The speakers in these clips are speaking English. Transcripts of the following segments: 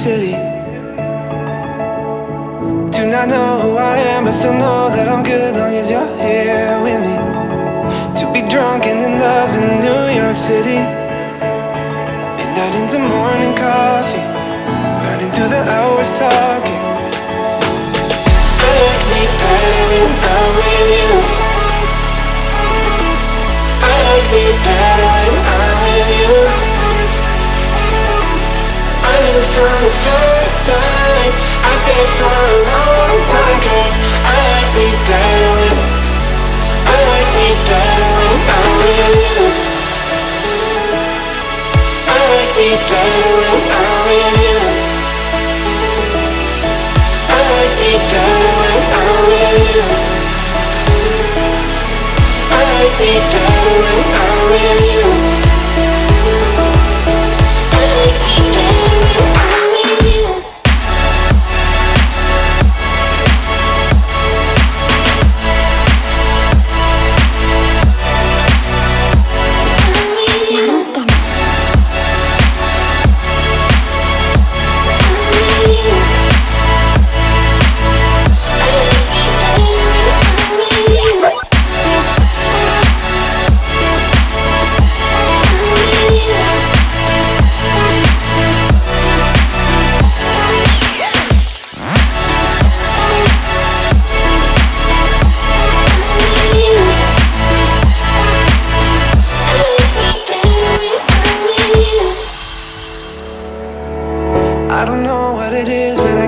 city. Do not know who I am, but still know that I'm good long as you're here with me. To be drunk and in love in New York City. Midnight into morning coffee. Running through the hours talking. Let me better with you I like me better From the first time I stayed for a long time Cause I like me better when I like me better when I'm with you I like me better when I'm with you I like me better when I'm with you I like me better when I'm with you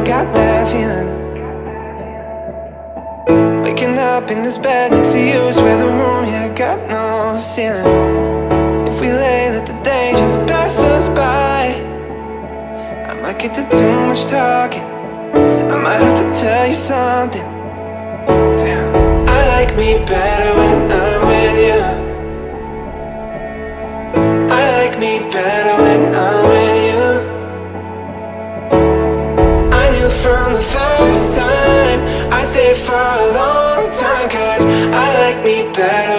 got that feeling. Waking up in this bed next to you, where the room, yeah, got no ceiling. If we lay, let the day just pass us by. I might get to too much talking. I might have to tell you something. Damn. I like me better when I'm better.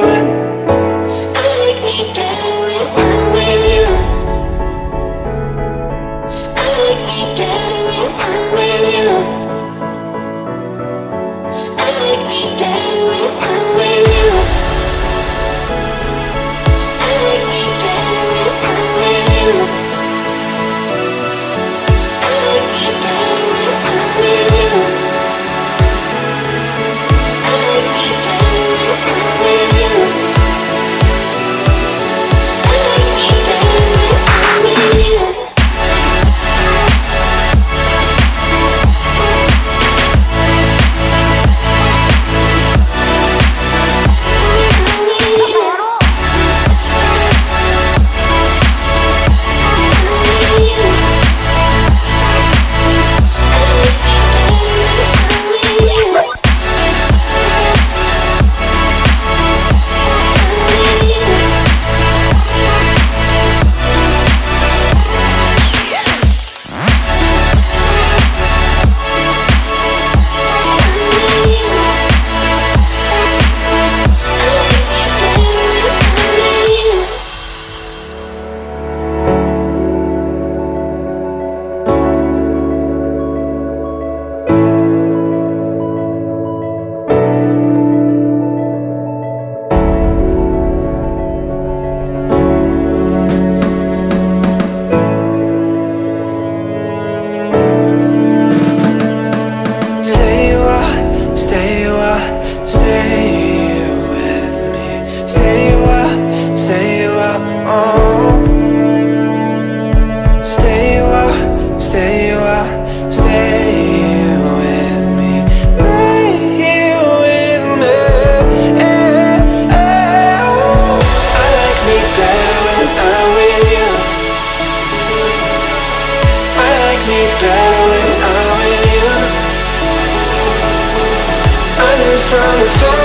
friendly face